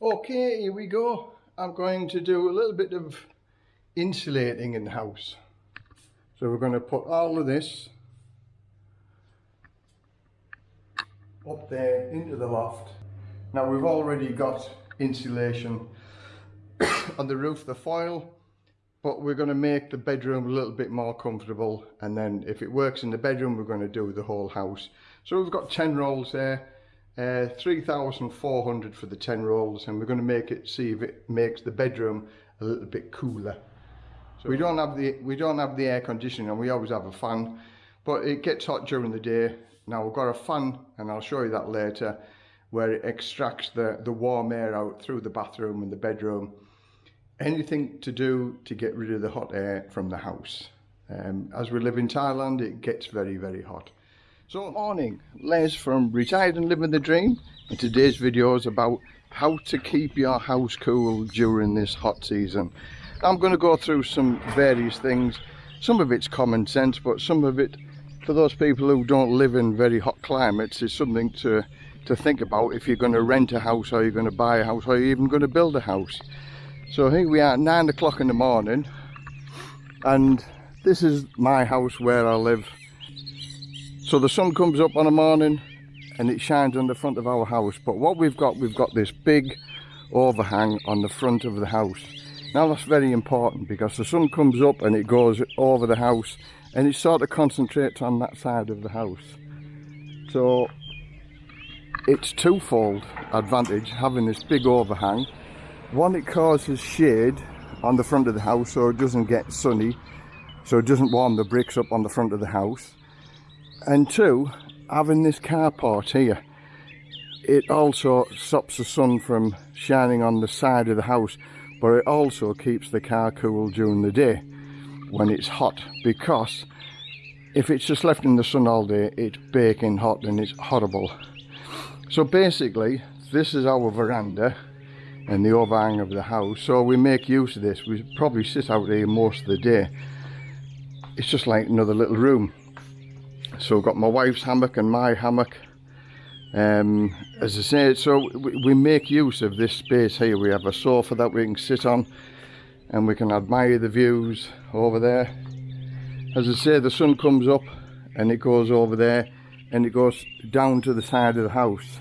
Okay, here we go. I'm going to do a little bit of insulating in the house. So we're going to put all of this up there into the loft. Now we've already got insulation on the roof, the foil, but we're going to make the bedroom a little bit more comfortable and then if it works in the bedroom we're going to do the whole house. So we've got 10 rolls there, uh, 3,400 for the 10 rolls and we're going to make it see if it makes the bedroom a little bit cooler. So we don't have the we don't have the air conditioning and we always have a fan but it gets hot during the day. Now we've got a fan and I'll show you that later where it extracts the, the warm air out through the bathroom and the bedroom. Anything to do to get rid of the hot air from the house. Um, as we live in Thailand, it gets very, very hot. So, morning, Les from Retired and Living the Dream. And today's video is about how to keep your house cool during this hot season. I'm going to go through some various things. Some of it's common sense, but some of it, for those people who don't live in very hot climates, is something to to think about if you're going to rent a house or you're going to buy a house or you're even going to build a house. So here we are at 9 o'clock in the morning and this is my house where I live. So the sun comes up on a morning and it shines on the front of our house but what we've got, we've got this big overhang on the front of the house. Now that's very important because the sun comes up and it goes over the house and it sort of concentrates on that side of the house. So it's twofold advantage having this big overhang. One, it causes shade on the front of the house so it doesn't get sunny, so it doesn't warm the bricks up on the front of the house. And two, having this carport here, it also stops the sun from shining on the side of the house, but it also keeps the car cool during the day when it's hot because if it's just left in the sun all day, it's baking hot and it's horrible. So basically, this is our veranda and the overhang of the house. So we make use of this. We probably sit out here most of the day. It's just like another little room. So I've got my wife's hammock and my hammock. Um, as I say, so we, we make use of this space here. We have a sofa that we can sit on and we can admire the views over there. As I say, the sun comes up and it goes over there and it goes down to the side of the house.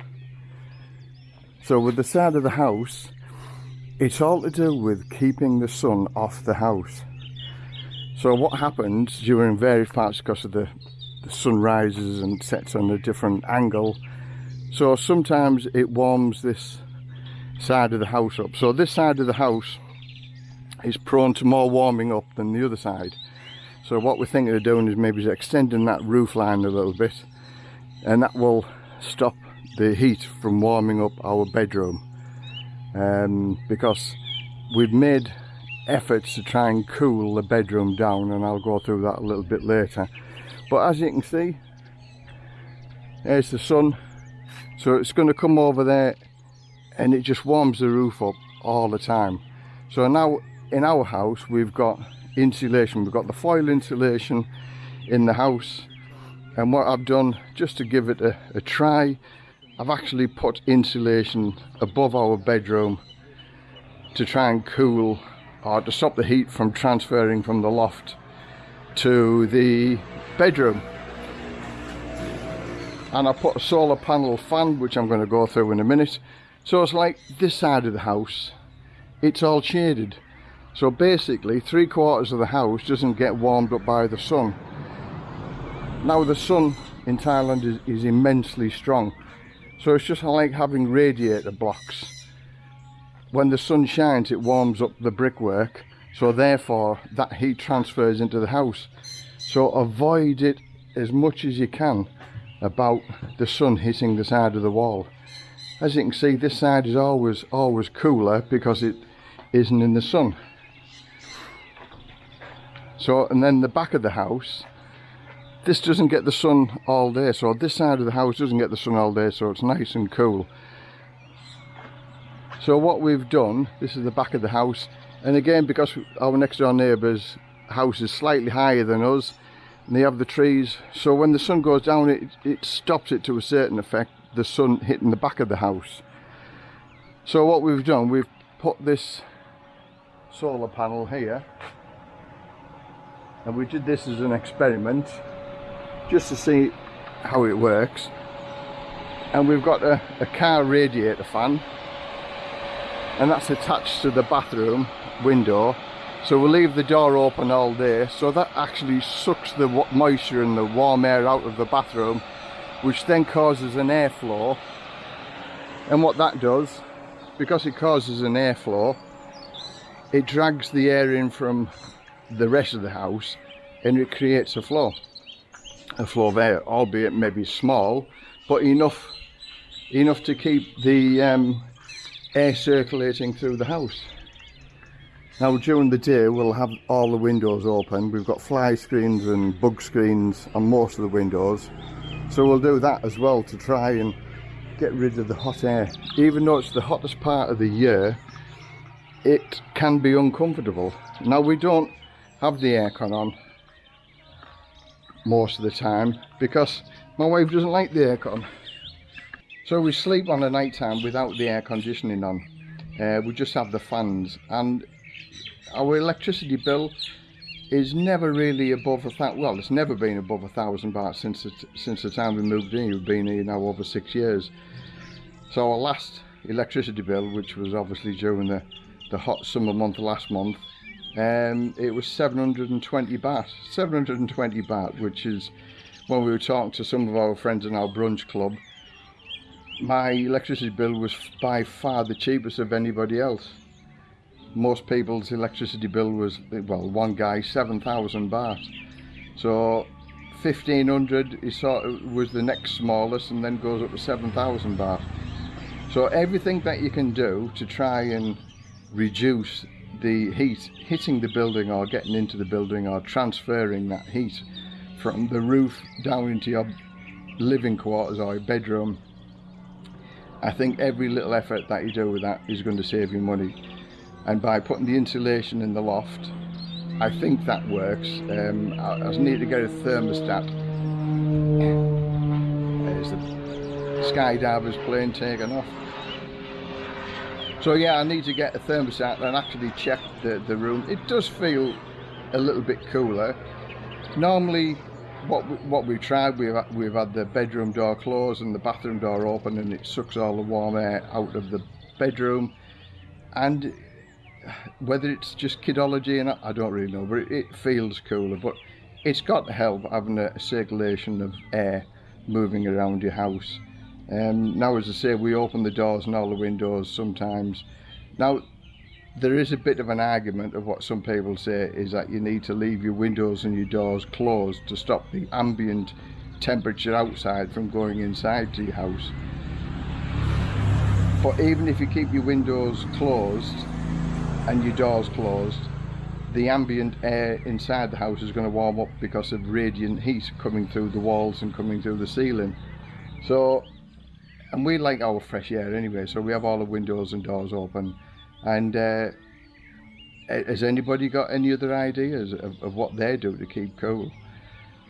So with the side of the house, it's all to do with keeping the sun off the house. So what happens during various parts because of the, sun rises and sets on a different angle. So sometimes it warms this side of the house up. So this side of the house is prone to more warming up than the other side. So what we're thinking of doing is maybe extending that roof line a little bit and that will stop the heat from warming up our bedroom um, because we've made efforts to try and cool the bedroom down and I'll go through that a little bit later but as you can see there's the sun. So it's going to come over there and it just warms the roof up all the time. So now in our house we've got insulation. We've got the foil insulation in the house. And what I've done just to give it a, a try I've actually put insulation above our bedroom to try and cool or to stop the heat from transferring from the loft to the bedroom. And I put a solar panel fan which I'm going to go through in a minute. So it's like this side of the house. It's all shaded. So basically three quarters of the house doesn't get warmed up by the sun. Now the sun in Thailand is, is immensely strong. So it's just like having radiator blocks. When the sun shines it warms up the brickwork so therefore that heat transfers into the house. So avoid it as much as you can about the sun hitting the side of the wall. As you can see this side is always always cooler because it isn't in the sun. So and then the back of the house this doesn't get the sun all day. So this side of the house doesn't get the sun all day. So it's nice and cool so what we've done this is the back of the house and again because our next door neighbour's house is slightly higher than us and they have the trees so when the sun goes down it, it stops it to a certain effect the sun hitting the back of the house. So what we've done, we've put this solar panel here and we did this as an experiment just to see how it works. And we've got a, a car radiator fan and that's attached to the bathroom window. So we'll leave the door open all day. So that actually sucks the moisture and the warm air out of the bathroom which then causes an airflow. And what that does because it causes an airflow it drags the air in from the rest of the house and it creates a flow a flow of air albeit maybe small but enough enough to keep the um, air circulating through the house. Now during the day we'll have all the windows open. We've got fly screens and bug screens on most of the windows. So we'll do that as well to try and get rid of the hot air. Even though it's the hottest part of the year it can be uncomfortable. Now we don't have the aircon on most of the time because my wife doesn't like the aircon so we sleep on the night time without the air conditioning on. Uh, we just have the fans. And our electricity bill is never really above a thousand well it's never been above a thousand baht since the, since the time we moved in. We've been here now over six years. So our last electricity bill which was obviously during the the hot summer month last month um, it was 720 baht. 720 baht which is when we were talking to some of our friends in our brunch club my electricity bill was by far the cheapest of anybody else. Most people's electricity bill was well one guy 7,000 baht. So 1500 is sort of was the next smallest and then goes up to 7,000 baht. So everything that you can do to try and reduce the heat hitting the building or getting into the building or transferring that heat from the roof down into your living quarters or your bedroom I think every little effort that you do with that is going to save you money. And by putting the insulation in the loft I think that works. Um, I, I just need to get a thermostat. There's the skydivers plane taken off. So yeah I need to get a thermostat and actually check the, the room. It does feel a little bit cooler. Normally what we, what we've tried we've we've had the bedroom door closed and the bathroom door open and it sucks all the warm air out of the bedroom. And whether it's just kidology and I don't really know but it, it feels cooler. But it's got to help having a, circulation of air moving around your house. Um, now as I say we open the doors and all the windows sometimes. Now there is a bit of an argument of what some people say is that you need to leave your windows and your doors closed to stop the ambient temperature outside from going inside to your house. But even if you keep your windows closed and your doors closed the ambient air inside the house is going to warm up because of radiant heat coming through the walls and coming through the ceiling. So and we like our fresh air anyway so we have all the windows and doors open and uh, has anybody got any other ideas of, of what they do to keep cool?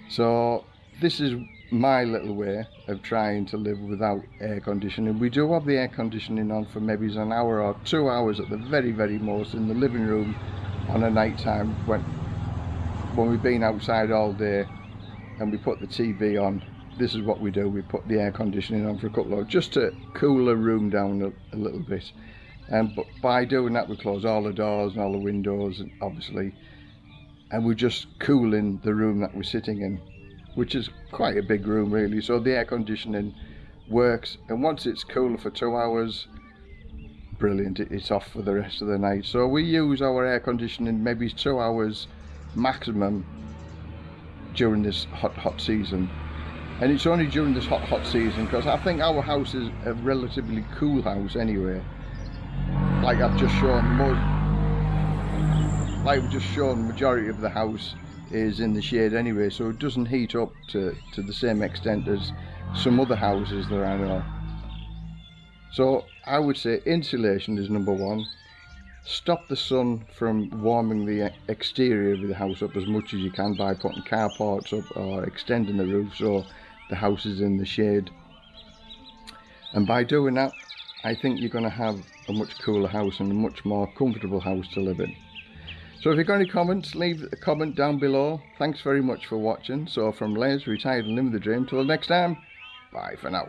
So this is my little way of trying to live without air conditioning. We do have the air conditioning on for maybe an hour or two hours at the very very most in the living room on a night time when when we've been outside all day and we put the TV on. This is what we do. We put the air conditioning on for a couple of hours just to cool the room down a, a little bit and um, but by doing that we close all the doors and all the windows and obviously and we're just cooling the room that we're sitting in which is quite a big room really. So the air conditioning works and once it's cool for two hours brilliant. It's off for the rest of the night. So we use our air conditioning maybe two hours maximum during this hot hot season. And it's only during this hot hot season because I think our house is a relatively cool house anyway like I've just shown like we've just shown the majority of the house is in the shade anyway so it doesn't heat up to, to the same extent as some other houses that I know. So I would say insulation is number one. Stop the sun from warming the exterior of the house up as much as you can by putting carports up or extending the roof so the house is in the shade. And by doing that I think you're going to have a much cooler house and a much more comfortable house to live in. So if you've got any comments, leave a comment down below. Thanks very much for watching. So from Les, retired and living the dream, till next time, bye for now.